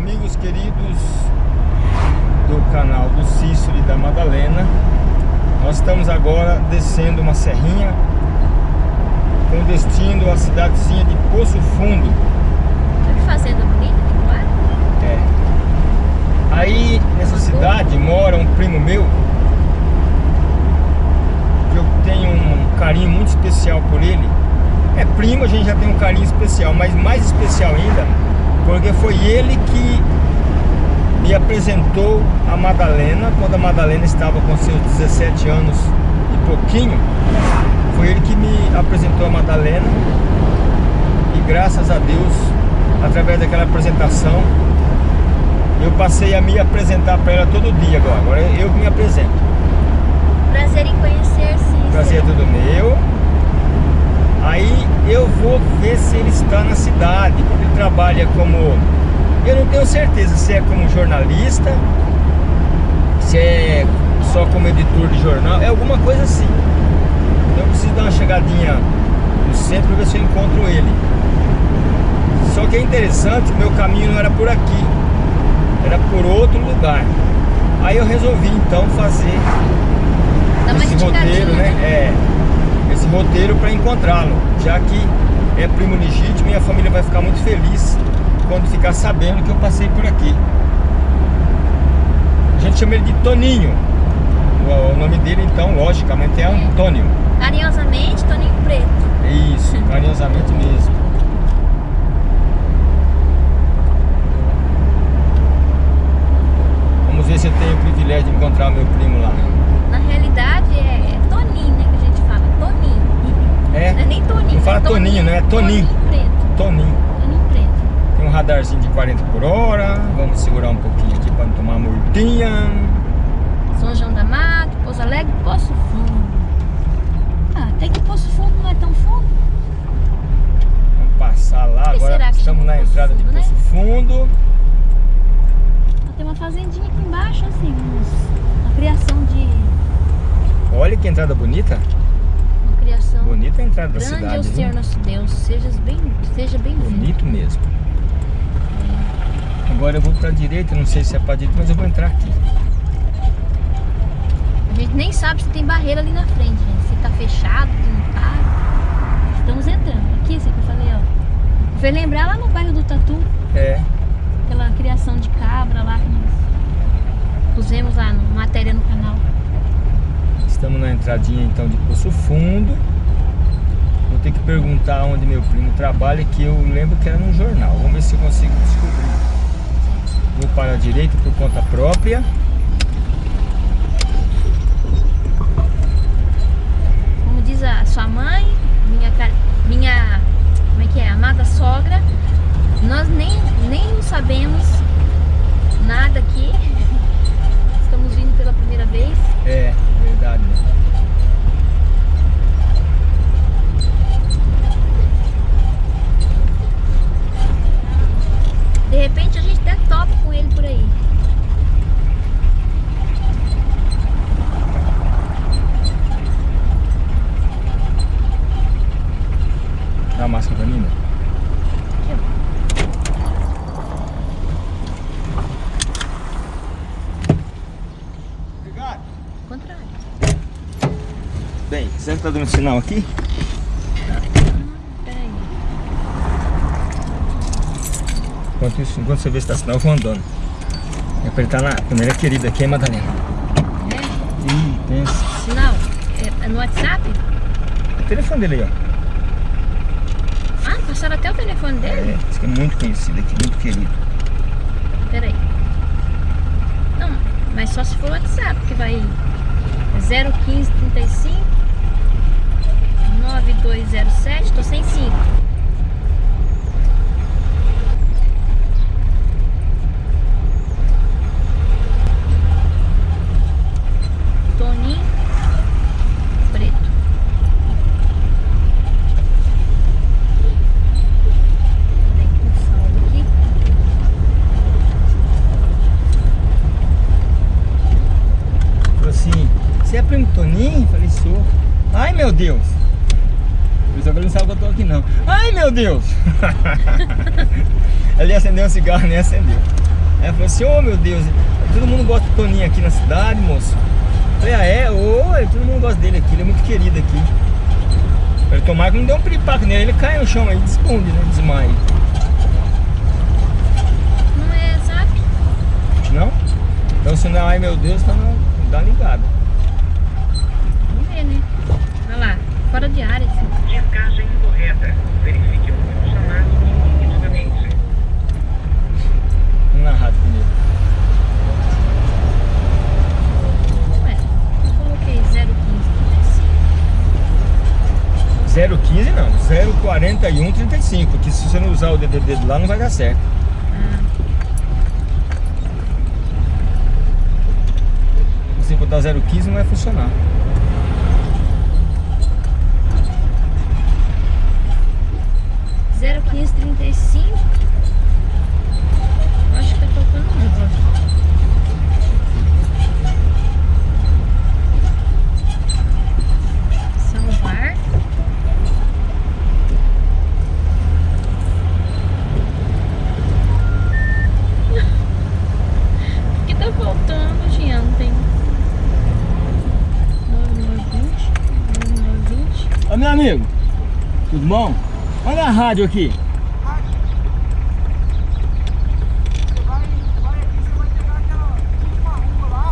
Amigos queridos do canal do Cícero e da Madalena Nós estamos agora descendo uma serrinha Com destino à cidadezinha de Poço Fundo. Que fazenda bonita, que É. Aí nessa cidade mora um primo meu Que eu tenho um carinho muito especial por ele. É primo, a gente já tem um carinho especial Mas mais especial ainda porque foi ele que me apresentou a Madalena quando a Madalena estava com seus 17 anos e pouquinho. Foi ele que me apresentou a Madalena e graças a Deus, através daquela apresentação, eu passei a me apresentar para ela todo dia agora. Agora eu me apresento. Prazer em conhecer, sim. Prazer é tudo meu. Aí eu vou ver se ele está na cidade, porque ele trabalha como... Eu não tenho certeza se é como jornalista, se é só como editor de jornal, é alguma coisa assim. Então eu preciso dar uma chegadinha no centro para ver se eu encontro ele. Só que é interessante, meu caminho não era por aqui, era por outro lugar. Aí eu resolvi então fazer esse roteiro, né? É, esse roteiro para encontrá-lo, já que é primo legítimo e a família vai ficar muito feliz quando ficar sabendo que eu passei por aqui. A gente chama ele de Toninho. O, nome dele, então, logicamente, é Antônio. Carinhosamente, Toninho Preto. Isso, carinhosamente mesmo. Vamos ver se eu tenho o privilégio de encontrar o meu primo lá. É? Não é nem Toninho. Não fala é Toninho, né? É Toninho. Toninho Preto. Toninho. Toninho Preto. Tem um radarzinho de 40 por hora. Vamos segurar um pouquinho aqui para não tomar murtinha. São João da Mata, Pouso Alegre, Poço Fundo. Ah, até que Poço Fundo não é tão fundo. Vamos passar lá. Agora estamos na entrada de Fundo, né? Poço Fundo. Tem uma fazendinha aqui embaixo, assim, uma criação de... Olha que entrada bonita. Bonita a entrada da grande é o cidade. Senhor nosso Deus. Seja bem, seja bem-vindo. Bonito mesmo. Agora eu vou para a direita, não sei se é para direita, mas eu vou entrar aqui. A gente nem sabe se tem barreira ali na frente, gente. Se tá fechado, se não tá. Estamos entrando. Aqui, isso que eu falei, ó. Foi lembrar lá no bairro do Tatu, É, aquela criação de cabra lá que nós pusemos lá no matéria no canal. estamos na entradinha então de Poço Fundo. Vou ter que perguntar onde meu primo trabalha, que eu lembro que era num jornal. Vamos ver se eu consigo descobrir. Vou para a direita por conta própria. Como diz a sua mãe, minha, minha como é que é? Amada sogra, nós nem, nem sabemos nada aqui. Estamos vindo pela primeira vez. É, verdade. De repente a gente até topa com ele por aí. Dá a máscara pra mim, né? Aqui, Obrigado. ó. Contrário. Bem, você tá dando sinal aqui? Enquanto, isso, enquanto você vê se tá sinal, eu vou andando. É pra ele tá na primeira querida aqui, hein, Madalena? É? Ih, pensa. Sinal? É, é no WhatsApp? O telefone dele aí, ó. Ah, passaram até o telefone dele? É, que é muito conhecido aqui, muito querido. Peraí. Não, mas só se for WhatsApp, que vai é 01535 9207, tô sem 5. Toninho Preto. Tem um saldo aqui. Falou assim, você é primo Toninho? Falei, sou. Ai, meu Deus. Por isso agora ele não sabe que eu tô tô aqui não. Ai, meu Deus! Ele acendeu um cigarro, nem acendeu. Aí falou assim, ô oh, meu Deus, todo mundo gosta do Toninho aqui na cidade, moço. Eu falei, ah é? Oi, todo mundo gosta dele aqui, ele é muito querido aqui. Ele tomar que não deu um piripaco nele, ele cai no chão aí, desconde, né? Desmaia. Não é zap? Não? Então se não, ai meu Deus, tá não dá ligada. Vamos ver, né? Olha lá, fora de área. Assim. Verifique o número chamado e ligue novamente. Vamos na rádio primeiro. Ué, eu coloquei 01535. 015 não, 04135, que se você não usar o DDD de lá não vai dar certo. Se botar 015 não vai funcionar. Zero quinze trinta e cinco. Acho que tá tocando muito. Salvar. O que tá faltando, Jean? Não tem. 9920. 9920. Ô meu amigo, bom? Olha a rádio aqui.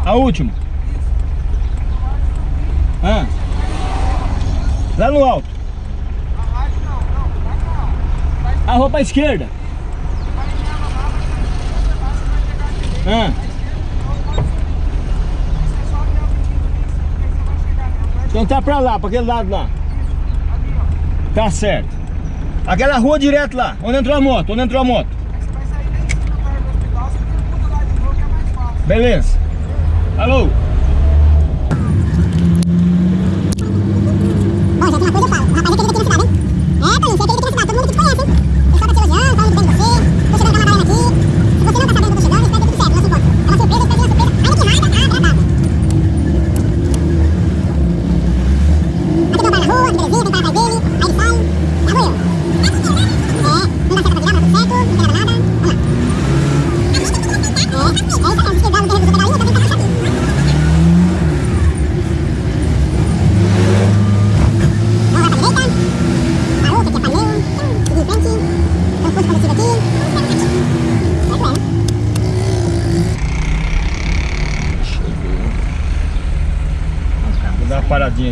A última? Ah. Lá no alto. A rua pra esquerda. Ah. Então tá pra lá, pra aquele lado lá. Tá certo. Aquela rua direto lá, onde entrou a moto, onde entrou a moto. Beleza. Alô?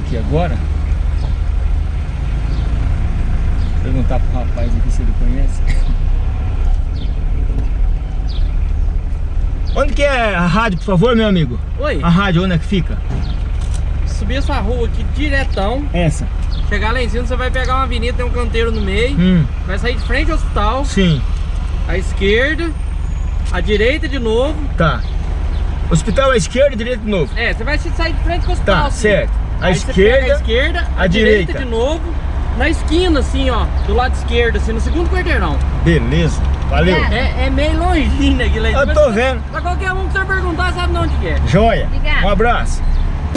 Aqui agora. Perguntar pro rapaz aqui se ele conhece. Onde que é a rádio, por favor, meu amigo? Oi, A rádio, onde é que fica? subir essa rua aqui diretão, Essa. chegar lá em cima, você vai pegar uma avenida, tem um canteiro no meio, Hum, vai sair de frente ao hospital, sim, à esquerda, à direita de novo. tá. Hospital à esquerda e direita de novo. É, você vai sair de frente com o hospital. Tá, certo. Pega esquerda, a esquerda, à à direita. direita. de novo, na esquina, assim, ó, do lado esquerdo, assim, no segundo quarteirão. beleza. Valeu. É, é meio longinho aquilo aí. Eu tô vendo. Pra qualquer um que você perguntar, sabe de onde que é. Joia. Obrigada. Um abraço.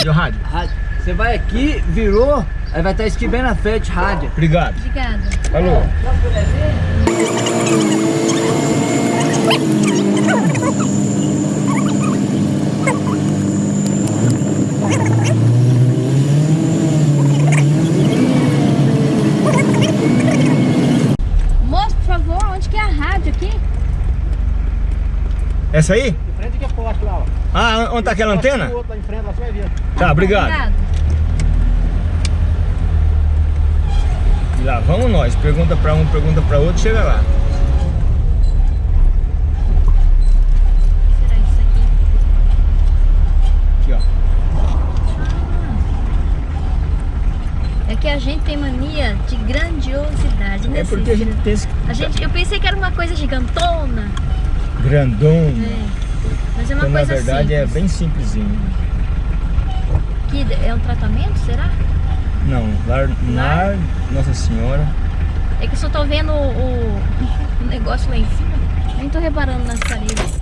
Rádio, rádio. Rádio. Você vai aqui, virou, aí vai estar escrito bem na frente, rádio. Obrigado. Obrigada. Falou. Moço, por favor, onde que é a rádio aqui? Essa aí? De frente que é forte lá, ó. Ah, onde tá aquela antena? Outro lá em frente, lá você vai ver. Tá, obrigado. Obrigado. Lá vamos nós, pergunta pra um, pergunta pra outro, chega lá. Aqui? Ó. É que a gente tem mania de grandiosidade, né? É porque a gente tem... A gente, eu pensei que era uma coisa gigantona. Grandona. É. Mas é uma então, coisa na verdade é simples. é bem simplesinho. Que é um tratamento, será? Não, lar, lar Nossa Senhora. É que eu só tô vendo o, o- negócio lá em cima. Nem tô reparando nas paredes.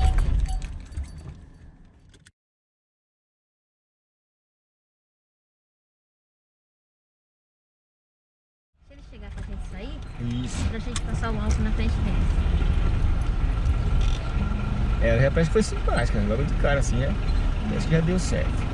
Se ele chegar pra gente sair, Isso. pra gente passar o álcool na frente dele. É, já parece que foi simpática, logo de cara assim, já. Acho que já deu certo.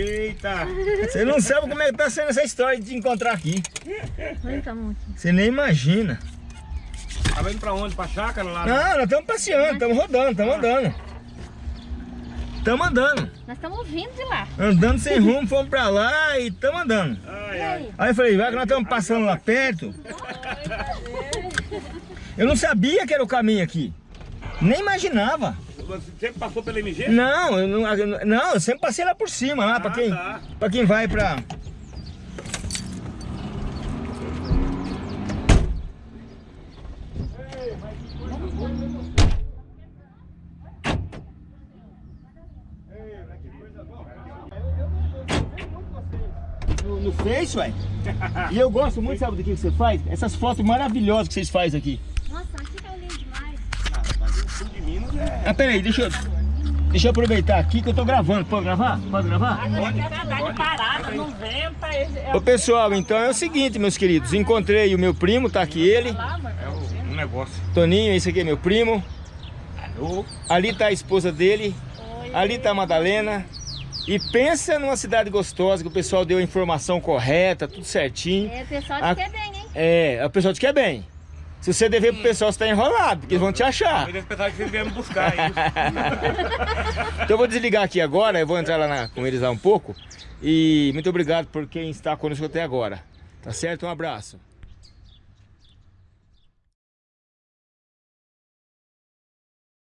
Eita! Você não sabe como é que tá sendo essa história de te encontrar aqui. Você nem imagina. Tava indo pra onde? Pra chácara lá? Não, nós estamos passeando, estamos rodando, estamos andando. Estamos andando. Nós estamos vindo de lá. Andando sem rumo, fomos pra lá e estamos andando. E aí? Aí eu falei, vai que nós estamos passando lá perto. Eu não sabia que era o caminho aqui. Nem imaginava. Você sempre passou pela MG? Não, eu não, eu- não, eu sempre passei lá por cima, lá, pra, Ah, quem, tá. pra quem vai pra... No, no Face, ué. E eu gosto muito, sabe do que você faz? Essas fotos maravilhosas que vocês fazem aqui Ah, peraí, deixa eu, deixa eu aproveitar aqui que eu tô gravando. Pode gravar? Pode gravar? parada, não venta. Ô pessoal, então é o seguinte, meus queridos. Encontrei o meu primo, tá aqui ele. É um negócio. Toninho, esse aqui é meu primo. Ali tá a esposa dele. Ali tá a Madalena. E pensa numa cidade gostosa, que o pessoal deu a informação correta, tudo certinho. É, o pessoal te quer bem, hein? É, o pessoal te quer bem. Se você dever pro pessoal, você tá enrolado, porque eles vão te achar. Eles pensavam que vocês vieram buscar aí. Então eu vou desligar aqui agora, eu vou entrar lá na- com eles lá um pouco. E muito obrigado por quem está conosco até agora. Tá certo? Um abraço.